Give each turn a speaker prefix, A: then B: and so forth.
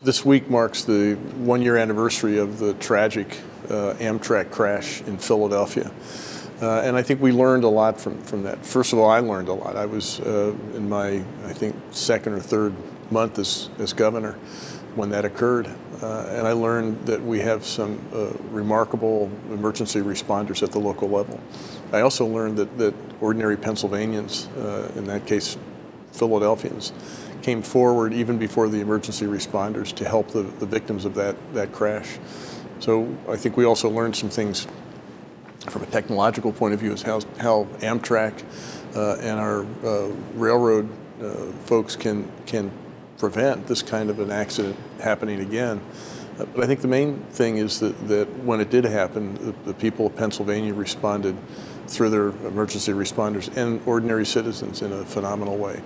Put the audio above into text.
A: This week marks the one-year anniversary of the tragic uh, Amtrak crash in Philadelphia. Uh, and I think we learned a lot from, from that. First of all, I learned a lot. I was uh, in my, I think, second or third month as, as governor when that occurred. Uh, and I learned that we have some uh, remarkable emergency responders at the local level. I also learned that, that ordinary Pennsylvanians, uh, in that case Philadelphians, came forward even before the emergency responders to help the, the victims of that, that crash. So I think we also learned some things from a technological point of view is how, how Amtrak uh, and our uh, railroad uh, folks can, can prevent this kind of an accident happening again. Uh, but I think the main thing is that, that when it did happen, the, the people of Pennsylvania responded through their emergency responders and ordinary citizens in a phenomenal way.